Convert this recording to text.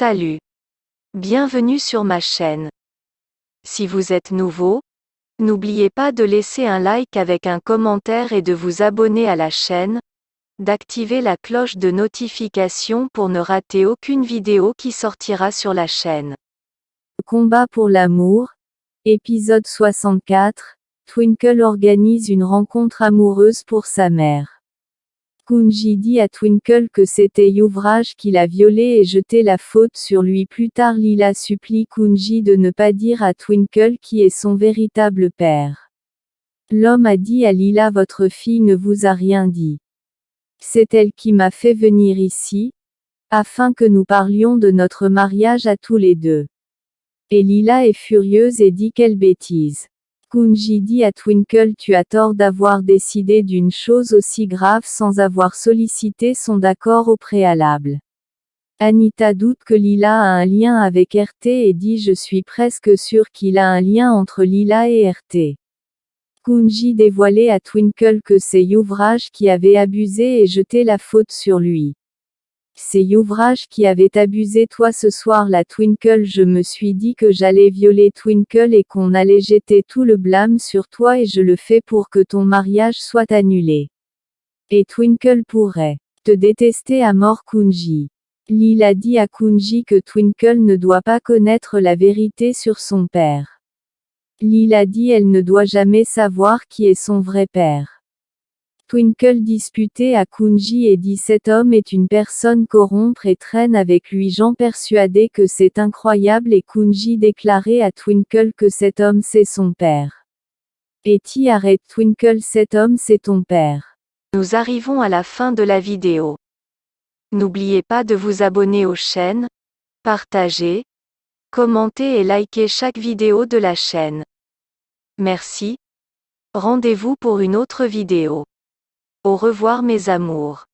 Salut. Bienvenue sur ma chaîne. Si vous êtes nouveau, n'oubliez pas de laisser un like avec un commentaire et de vous abonner à la chaîne, d'activer la cloche de notification pour ne rater aucune vidéo qui sortira sur la chaîne. Combat pour l'amour. Épisode 64. Twinkle organise une rencontre amoureuse pour sa mère. Kunji dit à Twinkle que c'était Yuvraj qui l'a violé et jeté la faute sur lui. Plus tard Lila supplie Kunji de ne pas dire à Twinkle qui est son véritable père. L'homme a dit à Lila votre fille ne vous a rien dit. C'est elle qui m'a fait venir ici, afin que nous parlions de notre mariage à tous les deux. Et Lila est furieuse et dit quelle bêtise. Kunji dit à Twinkle tu as tort d'avoir décidé d'une chose aussi grave sans avoir sollicité son d'accord au préalable. Anita doute que Lila a un lien avec RT et dit je suis presque sûr qu'il a un lien entre Lila et RT. Kunji dévoilait à Twinkle que c'est Yuvraj qui avait abusé et jeté la faute sur lui. C'est Yuvraj qui avait abusé toi ce soir la Twinkle je me suis dit que j'allais violer Twinkle et qu'on allait jeter tout le blâme sur toi et je le fais pour que ton mariage soit annulé. Et Twinkle pourrait te détester à mort Kunji. Lila dit à Kunji que Twinkle ne doit pas connaître la vérité sur son père. Lila dit elle ne doit jamais savoir qui est son vrai père. Twinkle disputait à Kunji et dit cet homme est une personne corrompre et traîne avec lui Jean persuadé que c'est incroyable et Kunji déclarait à Twinkle que cet homme c'est son père. Etty arrête Twinkle cet homme c'est ton père. Nous arrivons à la fin de la vidéo. N'oubliez pas de vous abonner aux chaînes, partager, commenter et liker chaque vidéo de la chaîne. Merci. Rendez-vous pour une autre vidéo. Au revoir mes amours.